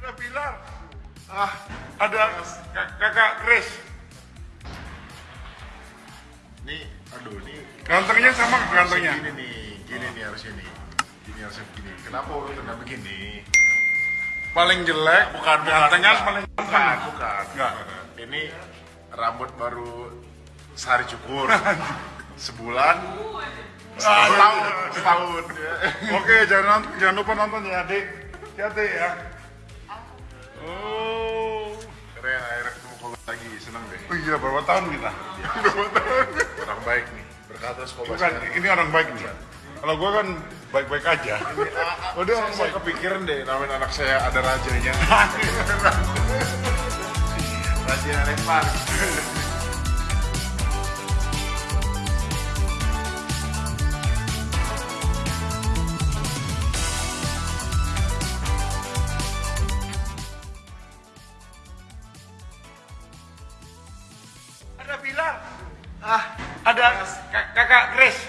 Ada Pilar. Ah, ada kak- kakak Chris. Nih, aduh nih. Gantengnya sama gantengnya. Gini nih, gini nih harusnya nih. Gini harusnya begini. Kenapa urutannya begini? Paling jelek, Bukan, bukan, gantengnya bukan. paling Bukan, ganteng. bukan. Enggak. Ini rambut baru sehari cukur. Sebulan. Setahun. Setahun. ya. Oke, jangan jangan lupa nonton ya, Adik. Hati ya. Oh. Keren, akhirnya ketemu kau lagi. Senang deh. Oh iya, berapa tahun kita? Orang baik nih. Berkata sekolah Bukan, ini orang baik nih. Kalau gua kan baik-baik aja. Udah, saya kepikiran deh namanya anak saya ada rajanya. Raja lempar. Ada Pilar. Ah, ada kak- kakak Chris.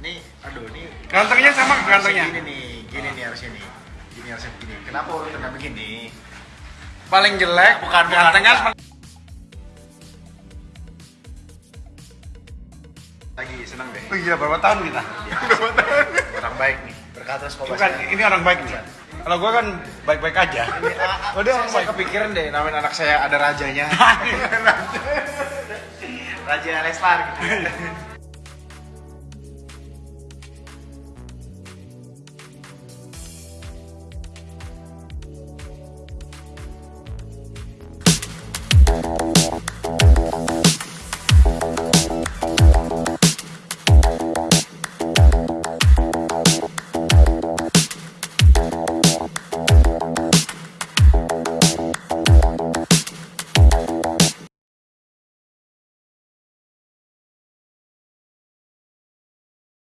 Nih, aduh nih. Gantengnya sama gantengnya. Gini nih, gini nih harusnya nih. Gini harusnya begini. Kenapa urutannya begini? Paling jelek, Bukan, bukan, gantengnya Lagi senang deh. Oh iya, berapa tahun kita? Orang baik nih. Berkata sekolah Bukan, ini orang baik nih. Kalau gua kan baik-baik aja. Udah, saya kepikiran deh namanya anak saya ada rajanya. Raja lempar gitu.